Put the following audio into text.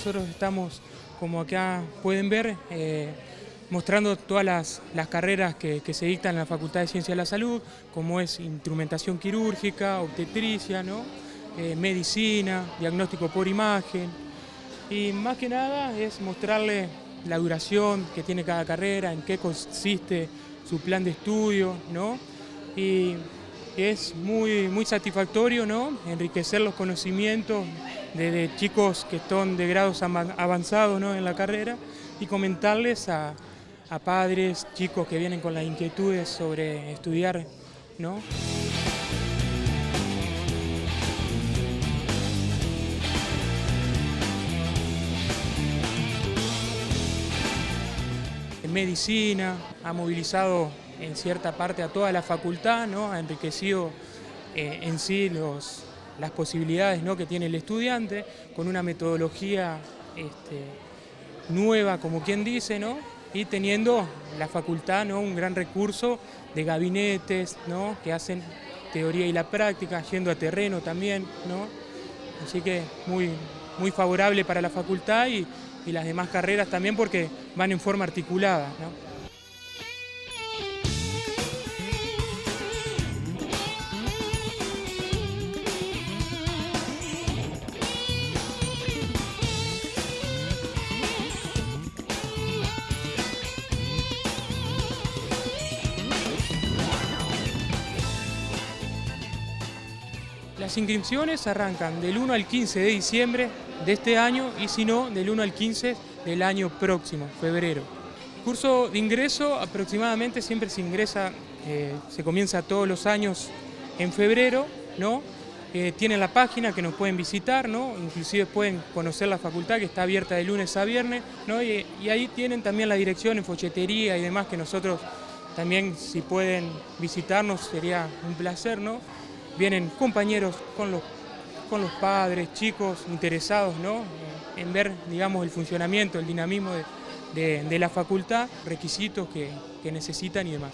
nosotros estamos, como acá pueden ver, eh, mostrando todas las, carreras que, se dictan en la Facultad de Ciencia de la Salud, como es instrumentación quirúrgica, obstetricia, ¿no? Eh, medicina, diagnóstico por imagen, y más que nada es mostrarle la duración que tiene cada carrera, en qué consiste su plan de estudio, ¿no? Y es muy, muy satisfactorio, ¿no? Enriquecer los conocimientos de, chicos que están de grados avanzados ¿no? en la carrera y comentarles a, a padres, chicos que vienen con las inquietudes sobre estudiar, ¿no? medicina, ha movilizado en cierta parte a toda la facultad, ¿no? ha enriquecido eh, en sí los, las posibilidades ¿no? que tiene el estudiante, con una metodología este, nueva, como quien dice, ¿no? y teniendo la facultad ¿no? un gran recurso de gabinetes ¿no? que hacen teoría y la práctica, yendo a terreno también, ¿no? así que muy, muy favorable para la facultad y, y las demás carreras también porque van en forma articulada. Las inscripciones arrancan del 1 al 15 de diciembre de este año y si no, del 1 al 15 del año próximo, febrero. curso de ingreso aproximadamente siempre se ingresa, eh, se comienza todos los años en febrero, ¿no? Eh, tienen la página que nos pueden visitar, ¿no? inclusive pueden conocer la facultad que está abierta de lunes a viernes, ¿no? y, ahí tienen también la dirección en folletería y demás que nosotros también si pueden visitarnos sería un placer, ¿no? Vienen compañeros con los, con los padres, chicos interesados ¿no? en ver digamos, el funcionamiento, el dinamismo de, de, la facultad, requisitos que, que necesitan y demás.